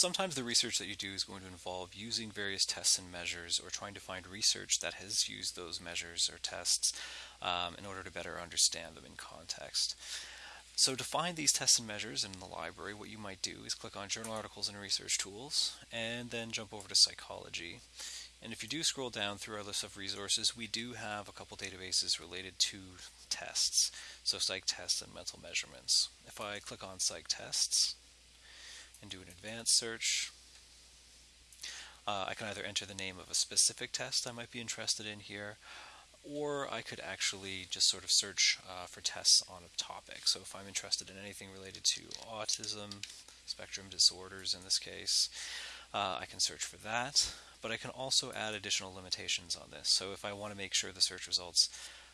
Sometimes the research that you do is going to involve using various tests and measures or trying to find research that has used those measures or tests um, in order to better understand them in context. So to find these tests and measures in the library, what you might do is click on Journal Articles and Research Tools, and then jump over to Psychology. And if you do scroll down through our list of resources, we do have a couple databases related to tests, so PsycTESTS and mental measurements. If I click on PsycTESTS and do an advanced search, uh, I can either enter the name of a specific test I might be interested in here, or I could actually just sort of search uh, for tests on a topic. So if I'm interested in anything related to autism, spectrum disorders in this case, uh, I can search for that. But I can also add additional limitations on this. So if I want to make sure the search results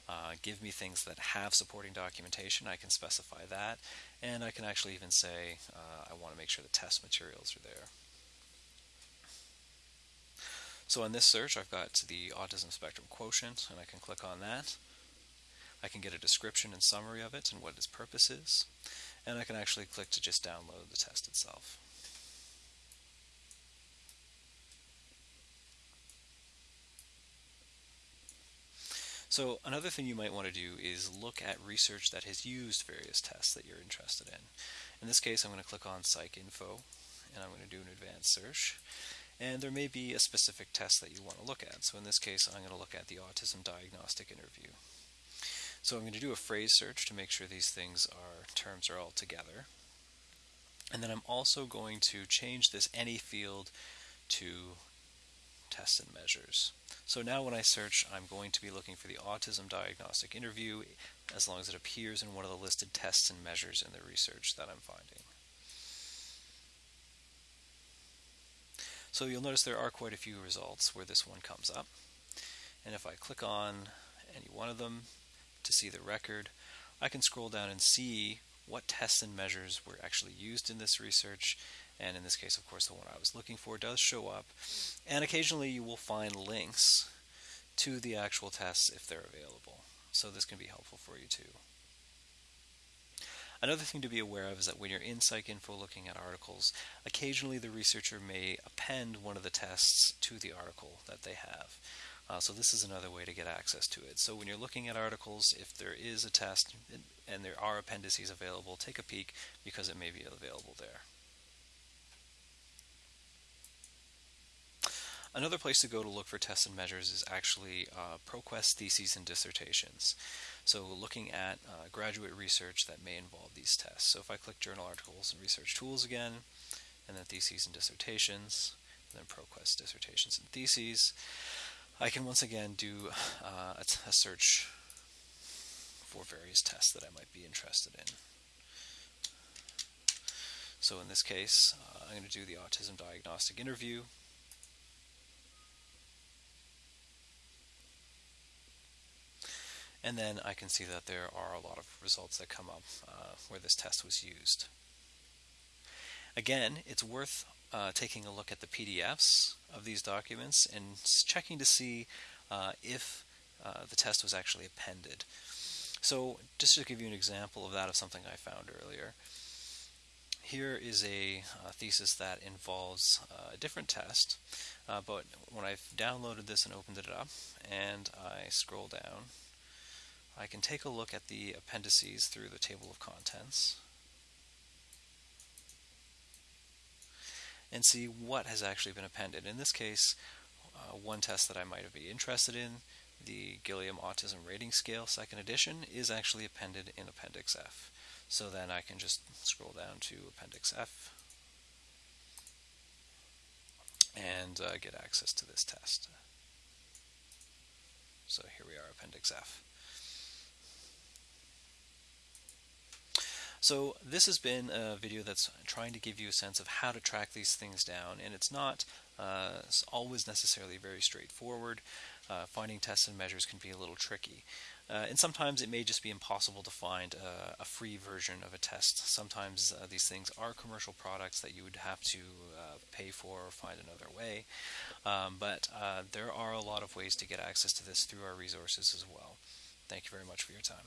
uh, give me things that have supporting documentation, I can specify that. And I can actually even say uh, I want to make sure the test materials are there. So on this search, I've got the autism spectrum quotient, and I can click on that. I can get a description and summary of it and what its purpose is, and I can actually click to just download the test itself. So another thing you might want to do is look at research that has used various tests that you're interested in. In this case, I'm going to click on PsycInfo, and I'm going to do an advanced search and there may be a specific test that you want to look at. So in this case, I'm going to look at the Autism Diagnostic Interview. So I'm going to do a phrase search to make sure these things are terms are all together. And then I'm also going to change this any field to tests and measures. So now when I search, I'm going to be looking for the Autism Diagnostic Interview as long as it appears in one of the listed tests and measures in the research that I'm finding. So you'll notice there are quite a few results where this one comes up. And if I click on any one of them to see the record, I can scroll down and see what tests and measures were actually used in this research. And in this case, of course, the one I was looking for does show up. And occasionally you will find links to the actual tests if they're available. So this can be helpful for you too. Another thing to be aware of is that when you're in PsycInfo looking at articles, occasionally the researcher may append one of the tests to the article that they have. Uh, so this is another way to get access to it. So when you're looking at articles, if there is a test and there are appendices available, take a peek because it may be available there. Another place to go to look for tests and measures is actually uh, ProQuest theses and dissertations. So looking at uh, graduate research that may involve these tests. So if I click Journal Articles and Research Tools again, and then Theses and Dissertations, and then ProQuest Dissertations and Theses, I can once again do uh, a, search for various tests that I might be interested in. So in this case, uh, I'm going to do the autism diagnostic interview. And then I can see that there are a lot of results that come up uh, where this test was used. Again, it's worth uh, taking a look at the PDFs of these documents and checking to see uh, if uh, the test was actually appended. So just to give you an example of that of something I found earlier, here is a uh, thesis that involves uh, a different test, uh, but when I've downloaded this and opened it up and I scroll down, I can take a look at the appendices through the table of contents and see what has actually been appended. In this case, uh, one test that I might be interested in, the Gilliam Autism Rating Scale second edition, is actually appended in Appendix F. So then I can just scroll down to Appendix F and uh, get access to this test. So here we are, Appendix F. So this has been a video that's trying to give you a sense of how to track these things down, and it's not uh, always necessarily very straightforward. Uh, finding tests and measures can be a little tricky. Uh, and sometimes it may just be impossible to find a, a free version of a test. Sometimes uh, these things are commercial products that you would have to uh, pay for or find another way. Um, but uh, there are a lot of ways to get access to this through our resources as well. Thank you very much for your time.